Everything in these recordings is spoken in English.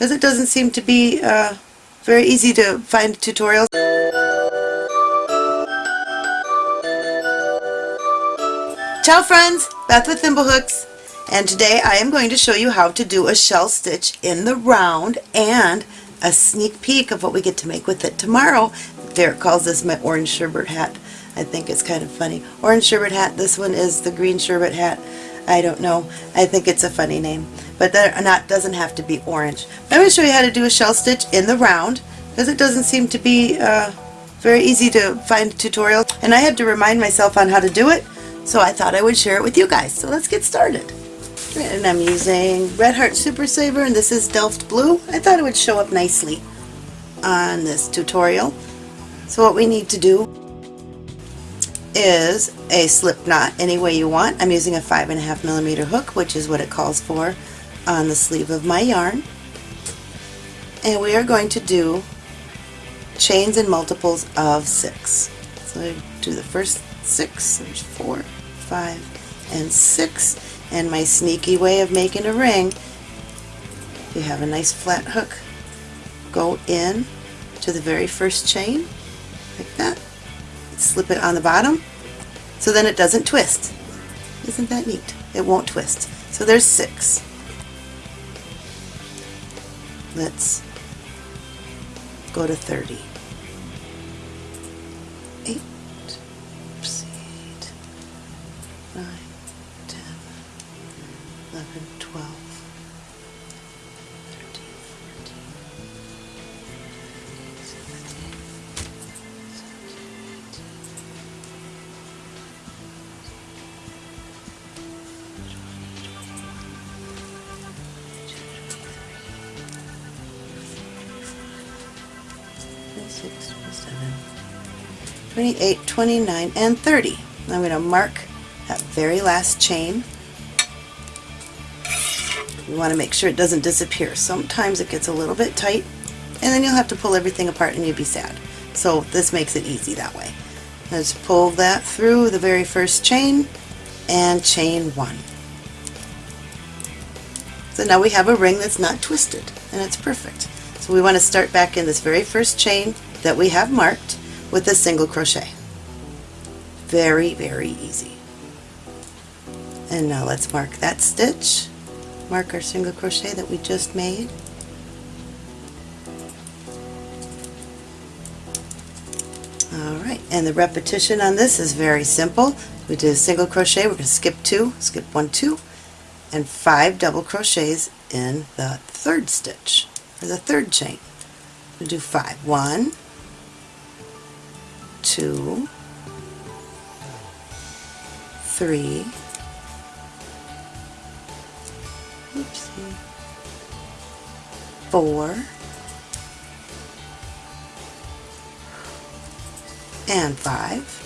because it doesn't seem to be uh, very easy to find tutorials. Ciao friends, Beth with Thimblehooks and today I am going to show you how to do a shell stitch in the round and a sneak peek of what we get to make with it tomorrow. Derek calls this my orange sherbet hat. I think it's kind of funny. Orange sherbet hat, this one is the green sherbet hat. I don't know. I think it's a funny name. But that not doesn't have to be orange. I'm going to show you how to do a shell stitch in the round because it doesn't seem to be uh, very easy to find tutorials. And I had to remind myself on how to do it so I thought I would share it with you guys. So let's get started. And I'm using Red Heart Super Saver and this is Delft Blue. I thought it would show up nicely on this tutorial. So what we need to do is a slip knot any way you want. I'm using a five and a half millimeter hook, which is what it calls for on the sleeve of my yarn. And we are going to do chains and multiples of six. So I do the first six, there's four, five, and six. And my sneaky way of making a ring, you have a nice flat hook, go in to the very first chain, like that, slip it on the bottom, so then it doesn't twist. Isn't that neat? It won't twist. So there's six. Let's go to 30. 8, oops, 8, 9, 10, 11, 12, 26, 27, 28, 29, and 30. I'm going to mark that very last chain. You want to make sure it doesn't disappear. Sometimes it gets a little bit tight and then you'll have to pull everything apart and you'll be sad. So this makes it easy that way. Let's pull that through the very first chain and chain one. So now we have a ring that's not twisted and it's perfect. We want to start back in this very first chain that we have marked with a single crochet. Very, very easy. And now let's mark that stitch, mark our single crochet that we just made. Alright, and the repetition on this is very simple. We did a single crochet, we're going to skip two, skip one, two, and five double crochets in the third stitch, or the third chain. We'll do five. One, two, three, oopsie, four, and five.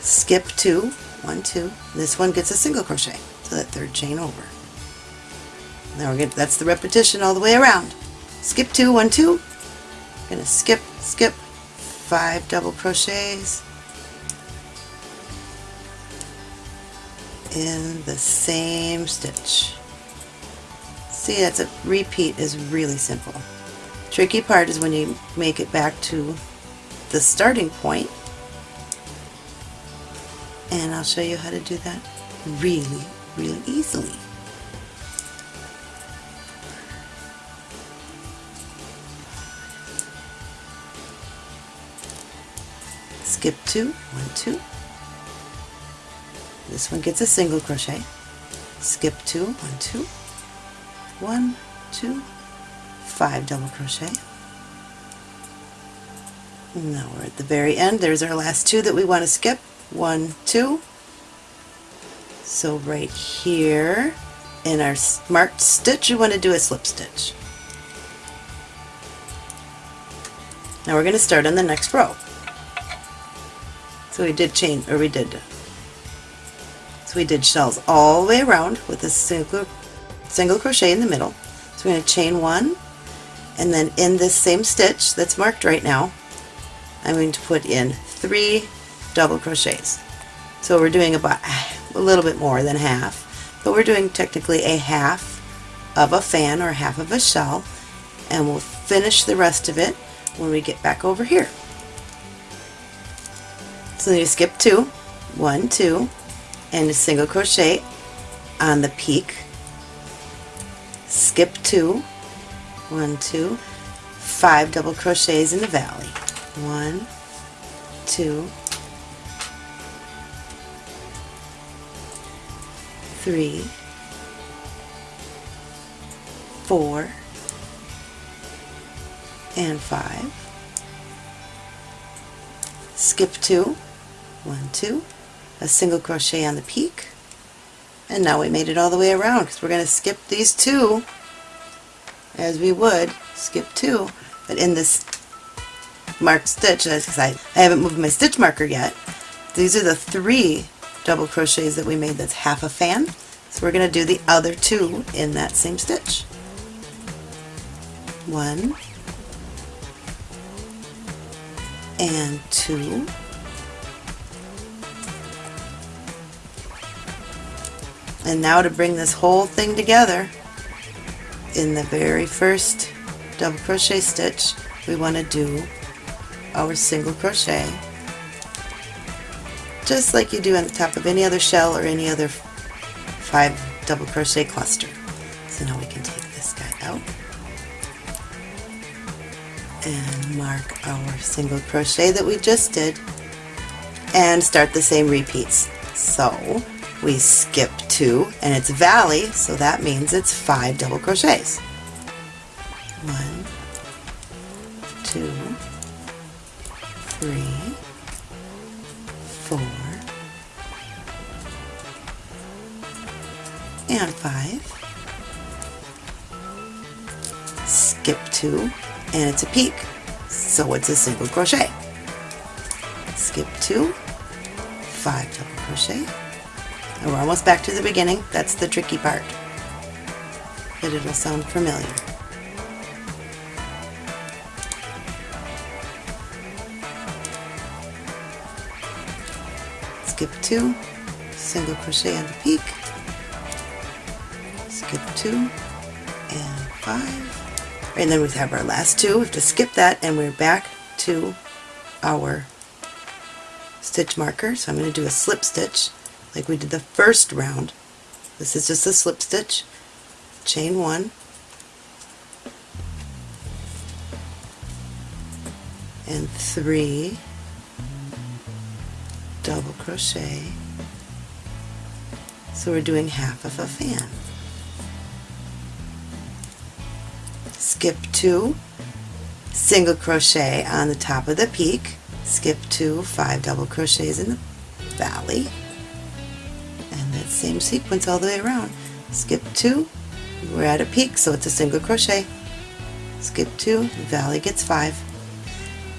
Skip two, one, two. This one gets a single crochet, so that third chain over. We're that's the repetition all the way around. Skip two, one, two. I'm Gonna skip, skip, five double crochets in the same stitch. See, that's a repeat is really simple. Tricky part is when you make it back to the starting point and I'll show you how to do that really, really easily. Skip two, one, two. This one gets a single crochet. Skip two, one, two, one, two, five double crochet. Now we're at the very end. There's our last two that we want to skip. One, two. So right here in our marked stitch, you want to do a slip stitch. Now we're going to start on the next row. So we did chain, or we did, so we did shells all the way around with a single, single crochet in the middle. So we're going to chain one, and then in this same stitch that's marked right now, I'm going to put in three double crochets. So we're doing about a little bit more than half, but we're doing technically a half of a fan or half of a shell and we'll finish the rest of it when we get back over here. So you skip two, one, two, and a single crochet on the peak, skip two, one, two, five double crochets in the valley, one, two, three, four, and five. Skip two, one, two, a single crochet on the peak, and now we made it all the way around because we're going to skip these two as we would skip two, but in this marked stitch, because I, I haven't moved my stitch marker yet, these are the three double crochets that we made that's half a fan. So we're going to do the other two in that same stitch. One and two. And now to bring this whole thing together, in the very first double crochet stitch, we want to do our single crochet just like you do on the top of any other shell or any other five double crochet cluster. So now we can take this guy out and mark our single crochet that we just did and start the same repeats. So we skip two and it's valley so that means it's five double crochets. One, two, three, four, and five. Skip two, and it's a peak, so it's a single crochet. Skip two, five double crochet, and we're almost back to the beginning. That's the tricky part, but it'll sound familiar. skip two, single crochet on the peak, skip two, and five. And then we have our last two. We have to skip that and we're back to our stitch marker. So I'm going to do a slip stitch like we did the first round. This is just a slip stitch. Chain one. And three. Double crochet. So we're doing half of a fan. Skip two. Single crochet on the top of the peak. Skip two. Five double crochets in the valley and that same sequence all the way around. Skip two we're at a peak so it's a single crochet. Skip two valley gets five.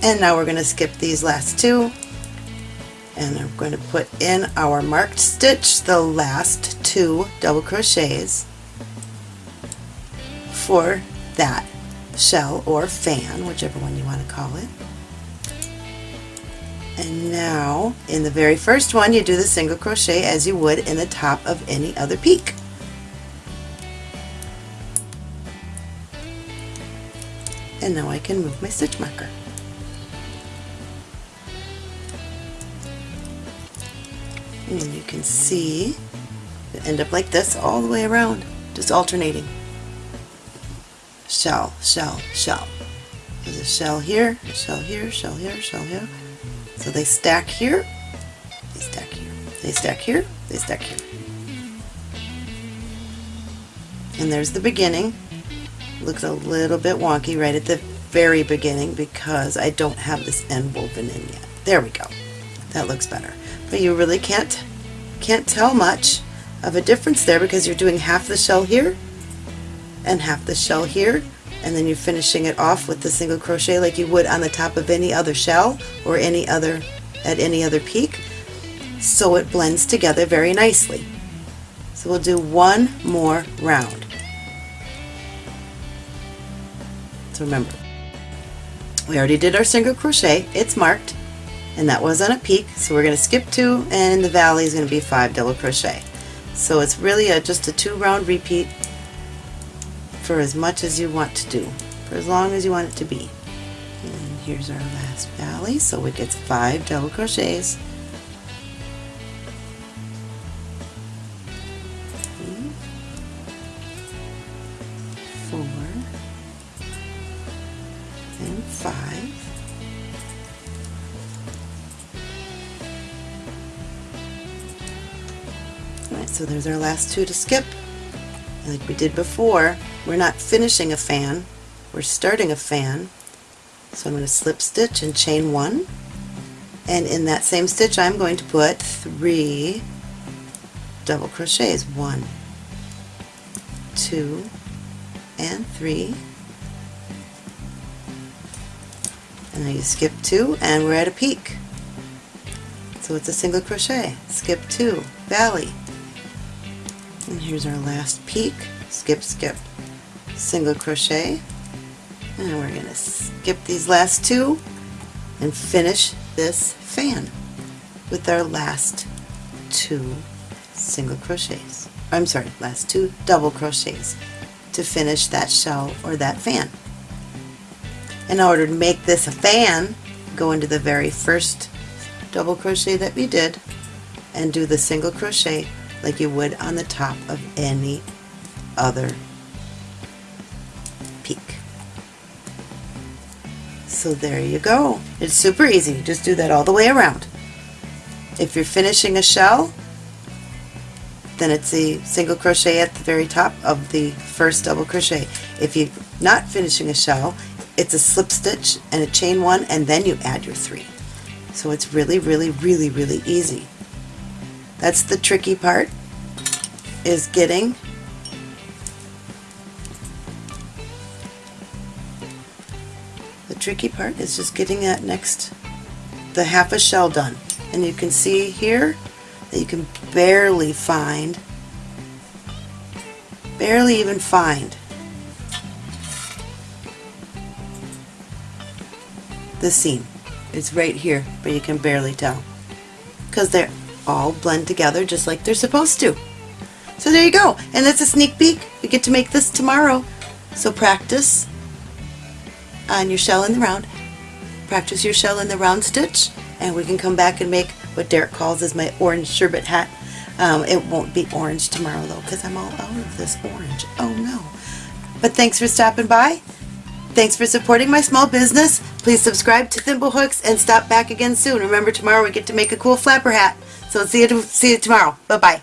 And now we're going to skip these last two. And I'm going to put in our marked stitch the last two double crochets for that shell or fan, whichever one you want to call it. And now, in the very first one, you do the single crochet as you would in the top of any other peak. And now I can move my stitch marker. and you can see end up like this all the way around just alternating shell shell shell there's a shell here a shell here shell here shell here so they stack here they stack here they stack here they stack here. And there's the beginning. Looks a little bit wonky right at the very beginning because I don't have this end woven in yet. There we go. That looks better. But you really can't can't tell much of a difference there because you're doing half the shell here and half the shell here and then you're finishing it off with the single crochet like you would on the top of any other shell or any other at any other peak. So it blends together very nicely. So we'll do one more round. So remember we already did our single crochet it's marked and that was on a peak so we're going to skip two and in the valley is going to be five double crochet. So it's really a, just a two round repeat for as much as you want to do, for as long as you want it to be. And here's our last valley, so it gets five double crochets. Four, and five. Alright, so there's our last two to skip. Like we did before, we're not finishing a fan, we're starting a fan. So I'm going to slip stitch and chain one. And in that same stitch I'm going to put three double crochets. One, two, and three. And then you skip two and we're at a peak. So it's a single crochet. Skip two, valley, and here's our last peak skip skip single crochet. And we're going to skip these last two and finish this fan with our last two single crochets. I'm sorry last two double crochets to finish that shell or that fan. In order to make this a fan go into the very first double crochet that we did and do the single crochet like you would on the top of any other So there you go. It's super easy. Just do that all the way around. If you're finishing a shell, then it's a single crochet at the very top of the first double crochet. If you're not finishing a shell, it's a slip stitch and a chain one and then you add your three. So it's really, really, really, really easy. That's the tricky part, is getting tricky part is just getting that next, the half a shell done. And you can see here that you can barely find, barely even find the seam. It's right here, but you can barely tell because they're all blend together just like they're supposed to. So there you go. And that's a sneak peek. We get to make this tomorrow. So practice on your shell in the round. Practice your shell in the round stitch and we can come back and make what Derek calls is my orange sherbet hat. Um, it won't be orange tomorrow though because I'm all out of this orange. Oh no. But thanks for stopping by. Thanks for supporting my small business. Please subscribe to Thimblehooks and stop back again soon. Remember tomorrow we get to make a cool flapper hat. So see you, see you tomorrow. Bye-bye.